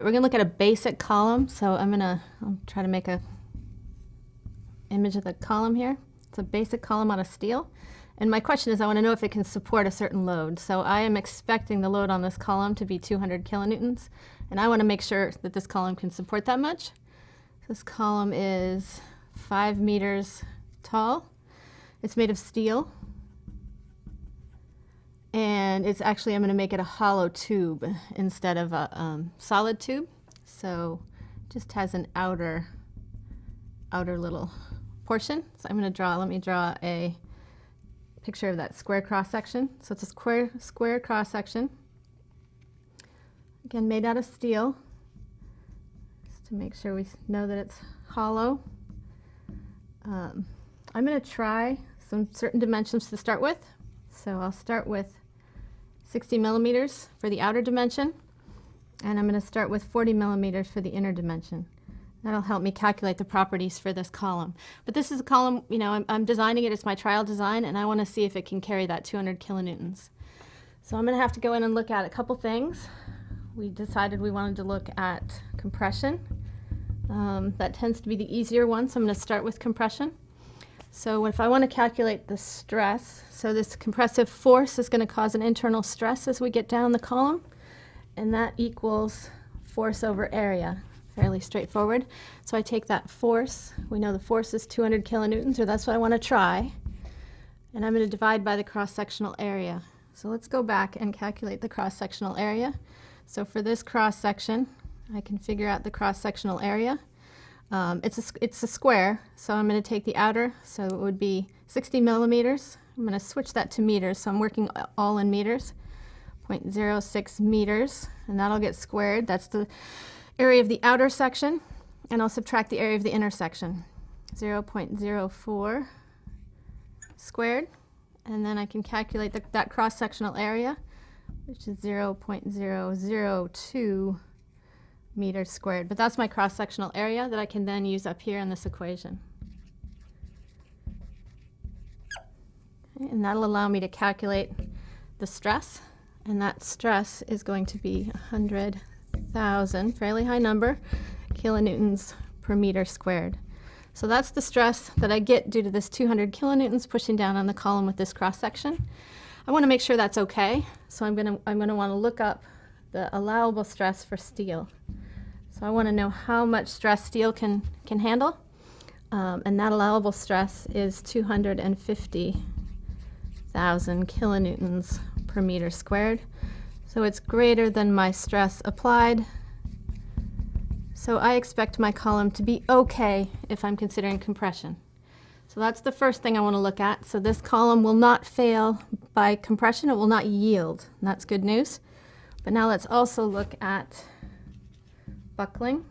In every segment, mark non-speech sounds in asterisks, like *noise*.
we're gonna look at a basic column. So I'm gonna I'll try to make a image of the column here. It's a basic column out of steel. And my question is, I want to know if it can support a certain load. So I am expecting the load on this column to be 200 kilonewtons. And I want to make sure that this column can support that much. This column is five meters tall. It's made of steel. And it's actually, I'm going to make it a hollow tube instead of a um, solid tube. So just has an outer, outer little portion. So I'm going to draw, let me draw a picture of that square cross section. So it's a square, square cross section. Again, made out of steel, just to make sure we know that it's hollow. Um, I'm going to try some certain dimensions to start with. So I'll start with 60 millimeters for the outer dimension, and I'm going to start with 40 millimeters for the inner dimension. That'll help me calculate the properties for this column. But this is a column, you know, I'm, I'm designing it, it's my trial design, and I want to see if it can carry that 200 kilonewtons. So I'm going to have to go in and look at a couple things. We decided we wanted to look at compression. Um, that tends to be the easier one, so I'm going to start with compression. So if I want to calculate the stress, so this compressive force is going to cause an internal stress as we get down the column, and that equals force over area fairly straightforward. So I take that force, we know the force is 200 kilonewtons, or that's what I want to try, and I'm going to divide by the cross-sectional area. So let's go back and calculate the cross-sectional area. So for this cross-section, I can figure out the cross-sectional area. Um, it's, a, it's a square, so I'm going to take the outer, so it would be 60 millimeters. I'm going to switch that to meters, so I'm working all in meters. 0.06 meters, and that'll get squared. That's the area of the outer section, and I'll subtract the area of the inner section. 0.04 squared, and then I can calculate the, that cross-sectional area, which is 0.002 meters squared. But that's my cross-sectional area that I can then use up here in this equation. And that'll allow me to calculate the stress, and that stress is going to be 100 thousand, fairly high number, kilonewtons per meter squared. So that's the stress that I get due to this 200 kilonewtons pushing down on the column with this cross section. I want to make sure that's okay, so I'm going to I'm going to want to look up the allowable stress for steel. So I want to know how much stress steel can can handle, um, and that allowable stress is 250,000 kilonewtons per meter squared. So it's greater than my stress applied. So I expect my column to be okay if I'm considering compression. So that's the first thing I want to look at. So this column will not fail by compression. It will not yield. And that's good news. But now let's also look at buckling.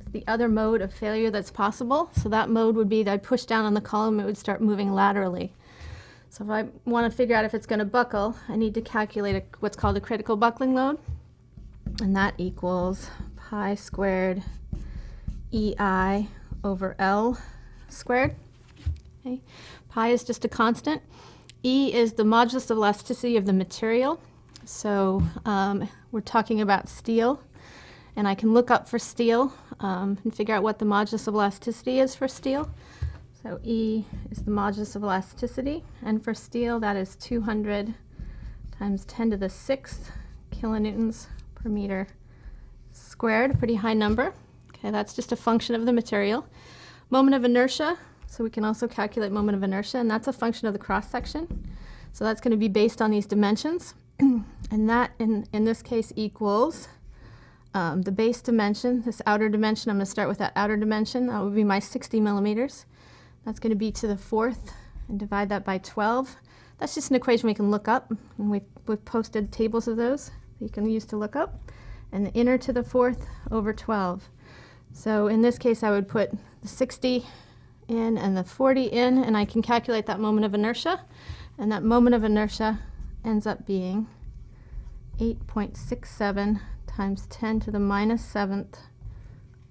It's the other mode of failure that's possible. So that mode would be that I push down on the column, it would start moving laterally. So if I want to figure out if it's going to buckle, I need to calculate a, what's called a critical buckling load. And that equals pi squared EI over L squared. Okay. Pi is just a constant. E is the modulus of elasticity of the material. So um, we're talking about steel. And I can look up for steel um, and figure out what the modulus of elasticity is for steel. So E is the modulus of elasticity, and for steel that is 200 times 10 to the 6th kilonewtons per meter squared, pretty high number. Okay, that's just a function of the material. Moment of inertia, so we can also calculate moment of inertia, and that's a function of the cross-section. So that's going to be based on these dimensions, *clears throat* and that in, in this case equals um, the base dimension, this outer dimension, I'm going to start with that outer dimension, that would be my 60 millimeters. That's going to be to the fourth and divide that by 12. That's just an equation we can look up, and we've, we've posted tables of those you can use to look up. And the inner to the fourth over 12. So in this case, I would put the 60 in and the 40 in, and I can calculate that moment of inertia. And that moment of inertia ends up being 8.67 times 10 to the minus 7th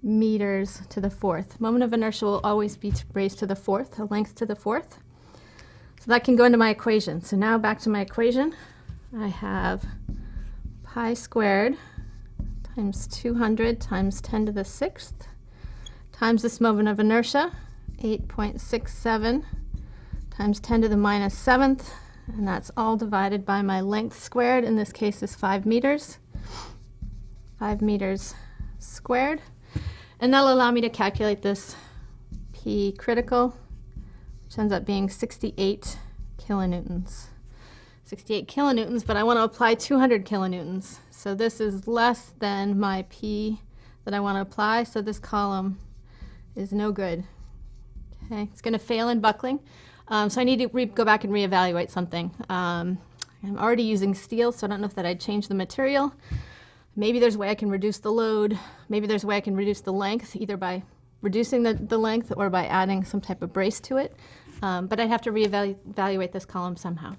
meters to the fourth. Moment of inertia will always be raised to the fourth, a length to the fourth. So that can go into my equation. So now back to my equation. I have pi squared times 200 times 10 to the sixth times this moment of inertia, 8.67 times 10 to the minus minus seventh, and that's all divided by my length squared, in this case is 5 meters. 5 meters squared. And that'll allow me to calculate this P critical, which ends up being 68 kilonewtons. 68 kilonewtons, but I want to apply 200 kilonewtons. So this is less than my P that I want to apply, so this column is no good. Okay, it's going to fail in buckling. Um, so I need to go back and reevaluate something. Um, I'm already using steel, so I don't know if that I'd change the material. Maybe there's a way I can reduce the load. Maybe there's a way I can reduce the length, either by reducing the, the length or by adding some type of brace to it. Um, but I'd have to reevaluate this column somehow.